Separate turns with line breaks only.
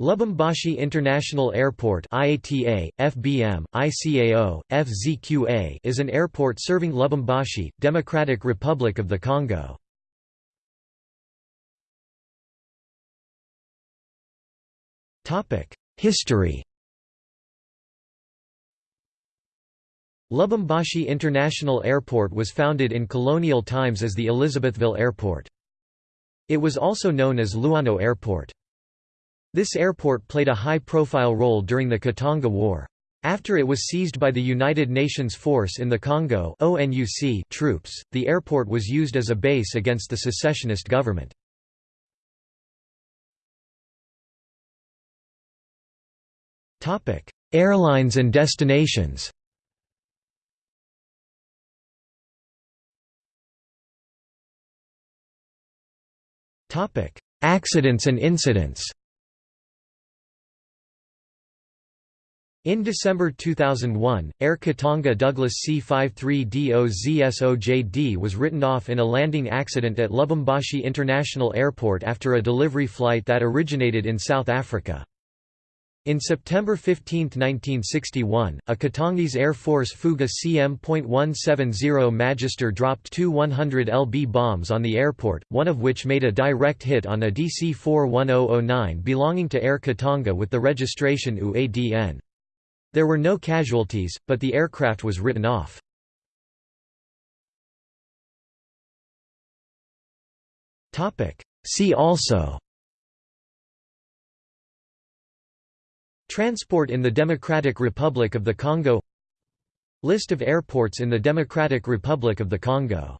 Lubumbashi International Airport IATA, FBM, ICAO, FZQA is an airport serving Lubumbashi, Democratic Republic of the Congo. History Lubumbashi International Airport was founded in colonial times as the Elizabethville Airport. It was also known as Luano Airport. This airport played a high-profile role during the Katanga War. After it was seized by the United Nations Force in the Congo ONUC troops, the airport was used as a base against the secessionist government. Airlines and destinations Accidents and incidents In December 2001, Air Katanga Douglas C-53DOZSOJD was written off in a landing accident at Lubumbashi International Airport after a delivery flight that originated in South Africa. In September 15, 1961, a Katangese Air Force Fouga CM.170 Magister dropped two 100 lb bombs on the airport, one of which made a direct hit on a DC-41009 belonging to Air Katanga with the registration UADN. There were no casualties, but the aircraft was written off. See also. Transport in the Democratic Republic of the Congo. List of airports in the Democratic Republic of the Congo